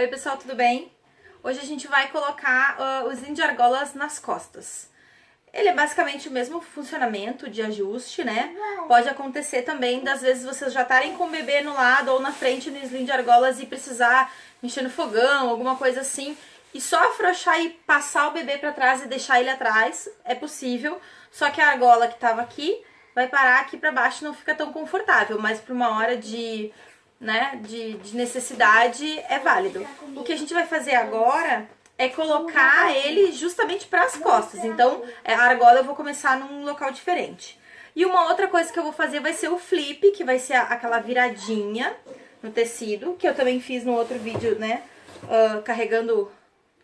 Oi pessoal, tudo bem? Hoje a gente vai colocar uh, os de argolas nas costas. Ele é basicamente o mesmo funcionamento de ajuste, né? Pode acontecer também das vezes vocês já estarem com o bebê no lado ou na frente no slim de argolas e precisar mexer no fogão, alguma coisa assim, e só afrouxar e passar o bebê para trás e deixar ele atrás, é possível. Só que a argola que tava aqui vai parar aqui para baixo não fica tão confortável, mas para uma hora de né, de, de necessidade é válido. O que a gente vai fazer agora é colocar ele justamente para as costas. Então, é, a argola eu vou começar num local diferente. E uma outra coisa que eu vou fazer vai ser o flip, que vai ser aquela viradinha no tecido, que eu também fiz no outro vídeo, né, uh, carregando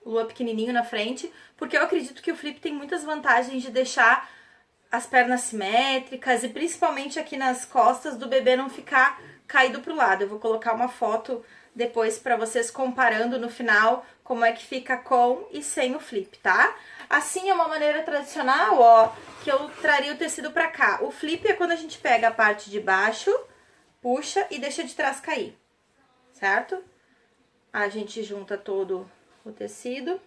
o lua pequenininho na frente, porque eu acredito que o flip tem muitas vantagens de deixar as pernas simétricas e principalmente aqui nas costas do bebê não ficar caído pro lado. Eu vou colocar uma foto depois para vocês comparando no final como é que fica com e sem o flip, tá? Assim é uma maneira tradicional, ó, que eu traria o tecido pra cá. O flip é quando a gente pega a parte de baixo, puxa e deixa de trás cair, certo? A gente junta todo o tecido,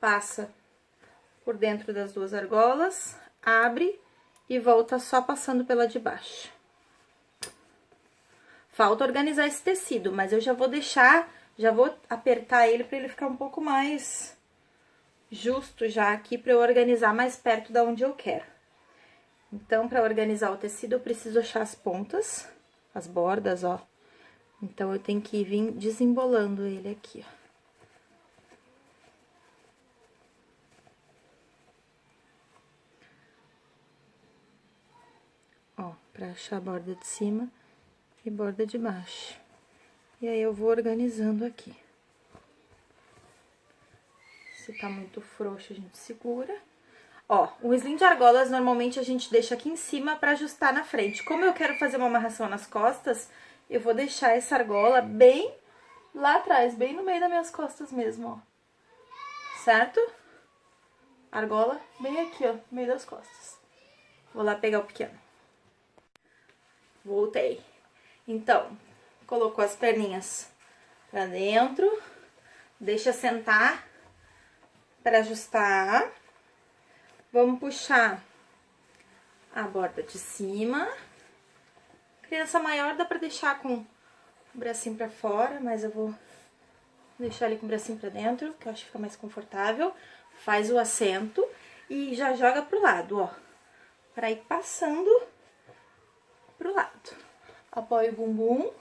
passa por dentro das duas argolas, abre e volta só passando pela de baixo. Falta organizar esse tecido, mas eu já vou deixar, já vou apertar ele para ele ficar um pouco mais justo já aqui para eu organizar mais perto da onde eu quero. Então, para organizar o tecido, eu preciso achar as pontas, as bordas, ó. Então, eu tenho que vir desembolando ele aqui, ó. Ó, pra achar a borda de cima e borda de baixo. E aí, eu vou organizando aqui. Se tá muito frouxo, a gente segura. Ó, o slim de argolas, normalmente, a gente deixa aqui em cima pra ajustar na frente. Como eu quero fazer uma amarração nas costas, eu vou deixar essa argola bem lá atrás, bem no meio das minhas costas mesmo, ó. Certo? Argola bem aqui, ó, no meio das costas. Vou lá pegar o pequeno. Voltei. Então, colocou as perninhas pra dentro, deixa sentar para ajustar. Vamos puxar a borda de cima. Criança maior dá pra deixar com o bracinho pra fora, mas eu vou deixar ele com o bracinho pra dentro, que eu acho que fica mais confortável. Faz o assento e já joga pro lado, ó. Pra ir passando pro lado apoia o bumbum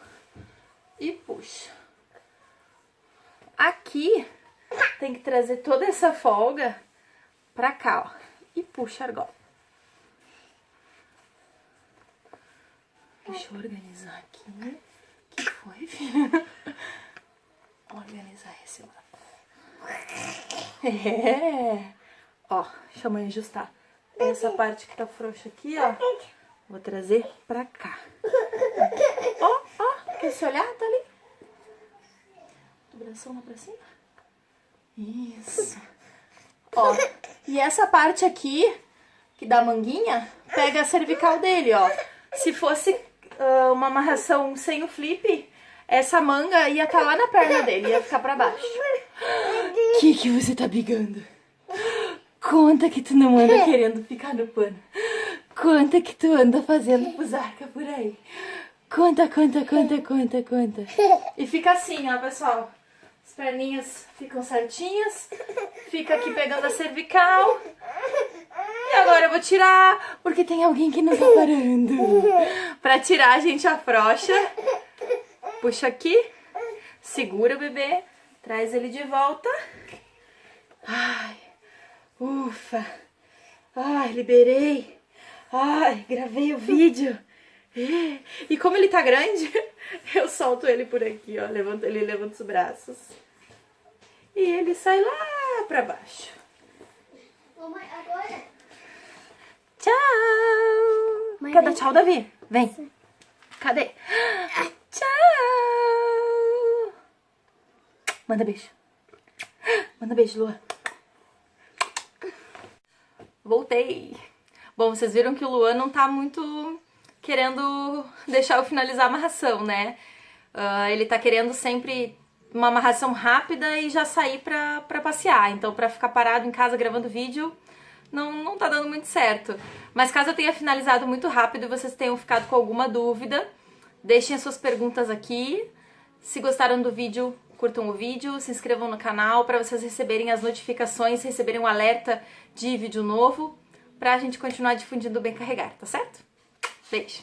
e puxa. Aqui tem que trazer toda essa folga pra cá, ó, e puxa a argola. Deixa eu organizar aqui. que foi, filha? Organizar esse lado. É. Ó, deixa mãe ajustar. Essa parte que tá frouxa aqui, ó, vou trazer pra cá. Ó, ó, quer se olhar? Tá ali. Do bração lá pra cima. Isso. Ó, e essa parte aqui, que dá manguinha, pega a cervical dele, ó. Se fosse uh, uma amarração sem o flip, essa manga ia estar tá lá na perna dele, ia ficar pra baixo. O que que você tá brigando? Conta que tu não anda querendo ficar no pano. Conta que tu anda fazendo pusarca por aí. Conta, conta, conta, conta, conta. E fica assim, ó, pessoal. As perninhas ficam certinhas. Fica aqui pegando a cervical. E agora eu vou tirar, porque tem alguém que não tá parando. Pra tirar, a gente afrouxa. Puxa aqui. Segura o bebê. Traz ele de volta. Ai, ufa. Ai, liberei. Ai, gravei o vídeo. E como ele tá grande, eu solto ele por aqui, ó. Levanto, ele levanta os braços. E ele sai lá pra baixo. Mamãe, agora? Tchau! Mãe, Quer dar vem. tchau, Davi? Vem. Cadê? Tchau! Manda beijo. Manda beijo, Lua. Voltei. Bom, vocês viram que o Luan não tá muito querendo deixar eu finalizar a amarração, né? Uh, ele tá querendo sempre uma amarração rápida e já sair pra, pra passear. Então, pra ficar parado em casa gravando vídeo, não, não tá dando muito certo. Mas caso eu tenha finalizado muito rápido e vocês tenham ficado com alguma dúvida, deixem as suas perguntas aqui. Se gostaram do vídeo, curtam o vídeo, se inscrevam no canal para vocês receberem as notificações, receberem um alerta de vídeo novo, pra gente continuar difundindo o Bem Carregar, tá certo? Beijo!